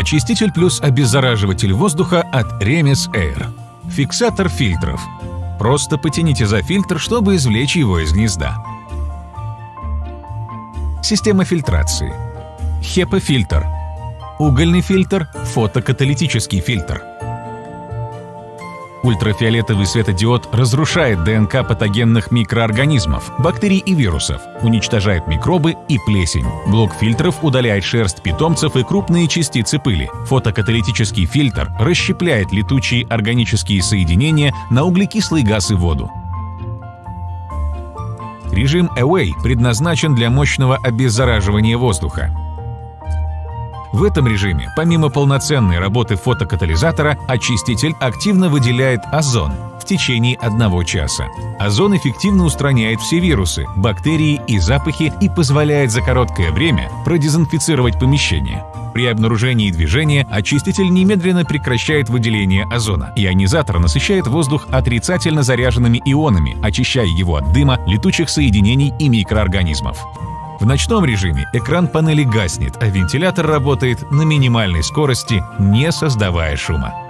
Очиститель плюс обеззараживатель воздуха от Remis Air. Фиксатор фильтров. Просто потяните за фильтр, чтобы извлечь его из гнезда. Система фильтрации. HEPA-фильтр. Угольный фильтр, фотокаталитический фильтр. Ультрафиолетовый светодиод разрушает ДНК патогенных микроорганизмов, бактерий и вирусов, уничтожает микробы и плесень. Блок фильтров удаляет шерсть питомцев и крупные частицы пыли. Фотокаталитический фильтр расщепляет летучие органические соединения на углекислый газ и воду. Режим Away предназначен для мощного обеззараживания воздуха. В этом режиме, помимо полноценной работы фотокатализатора, очиститель активно выделяет озон в течение одного часа. Озон эффективно устраняет все вирусы, бактерии и запахи и позволяет за короткое время продезинфицировать помещение. При обнаружении движения очиститель немедленно прекращает выделение озона. Ионизатор насыщает воздух отрицательно заряженными ионами, очищая его от дыма, летучих соединений и микроорганизмов. В ночном режиме экран панели гаснет, а вентилятор работает на минимальной скорости, не создавая шума.